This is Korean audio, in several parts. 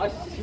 아씨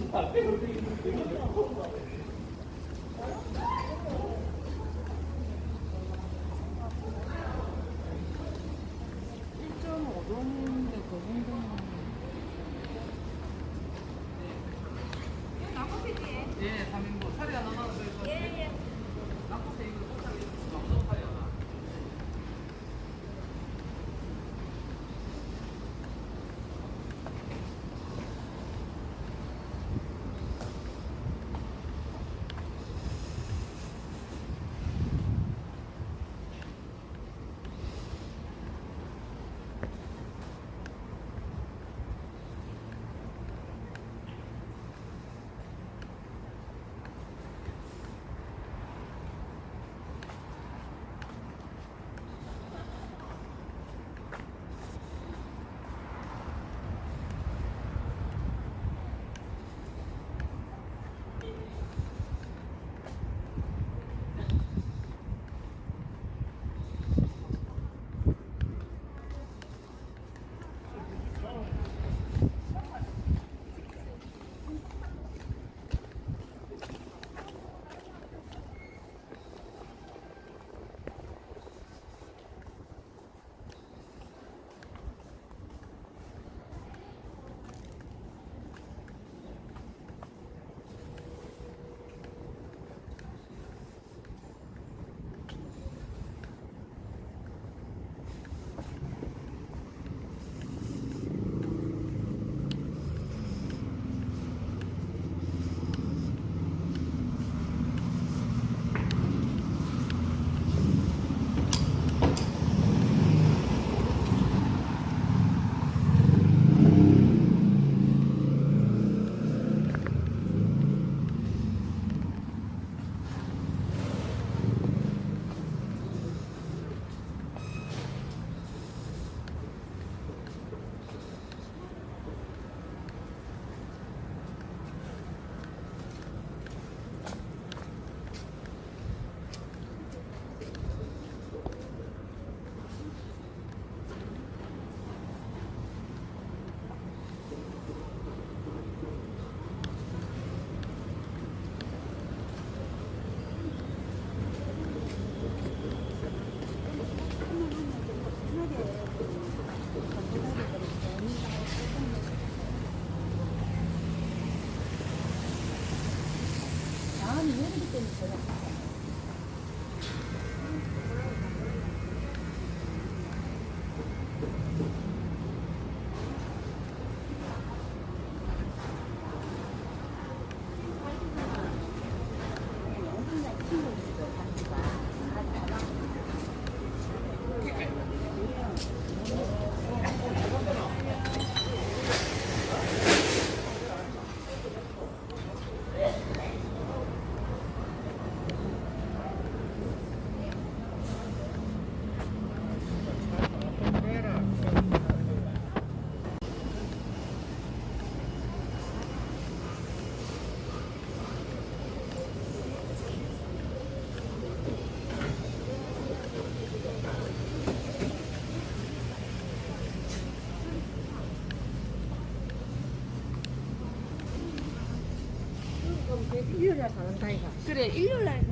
그래 일요일 날